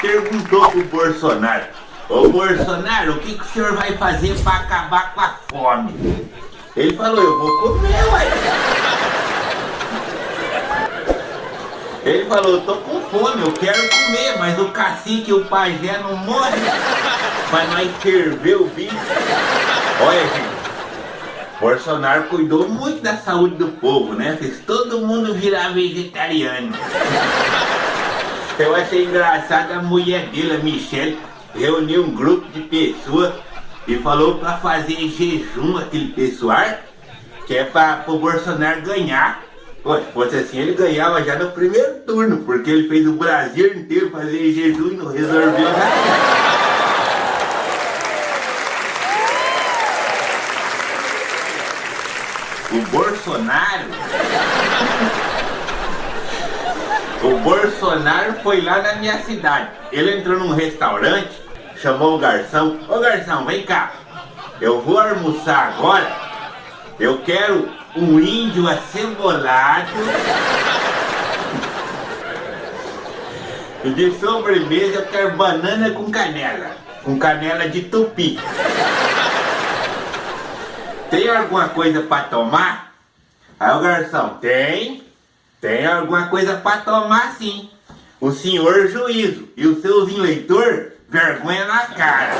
perguntou pro Bolsonaro, Ô Bolsonaro, o que, que o senhor vai fazer para acabar com a fome? Ele falou, eu vou comer, uai. Ele falou, eu tô com fome, eu quero comer, mas o cacique e o pajé não morrem. Mas nós ferver o bicho. Olha, gente. Bolsonaro cuidou muito da saúde do povo, né? Fez todo mundo virar vegetariano. Eu achei engraçado a mulher dele, a Michelle, reuniu um grupo de pessoas e falou para fazer jejum aquele pessoal, que é para o Bolsonaro ganhar. Pô, se fosse assim, ele ganhava já no primeiro turno, porque ele fez o Brasil inteiro fazer jejum e não resolveu nada. O Bolsonaro O Bolsonaro foi lá na minha cidade. Ele entrou num restaurante Chamou o garçom. Ô garçom, vem cá. Eu vou almoçar agora. Eu quero um índio acebolado E de sobremesa eu quero banana com canela. Com canela de tupi. Tem alguma coisa para tomar? Aí o garçom, tem, tem alguma coisa para tomar sim. O senhor juízo e os seus eleitores, vergonha na cara.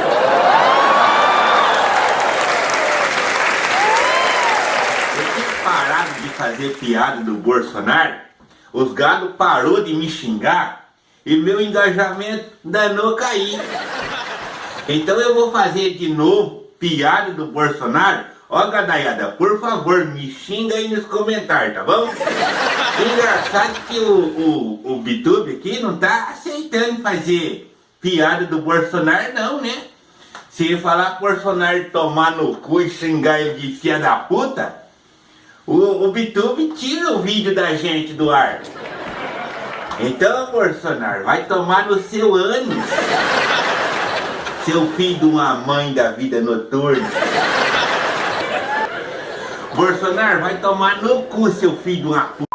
Eu tinha parado de fazer piada do Bolsonaro, os gados parou de me xingar e meu engajamento danou cair. Então eu vou fazer de novo piada do Bolsonaro Ó, gadaiada, por favor, me xinga aí nos comentários, tá bom? Engraçado que o, o, o Bitube aqui não tá aceitando fazer piada do Bolsonaro não, né? Se falar Bolsonaro tomar no cu e xingar ele de filha da puta, o, o Bitube tira o vídeo da gente do ar. Então, Bolsonaro, vai tomar no seu ânus. Seu filho de uma mãe da vida noturna. Bolsonaro vai tomar no cu, seu filho de uma puta.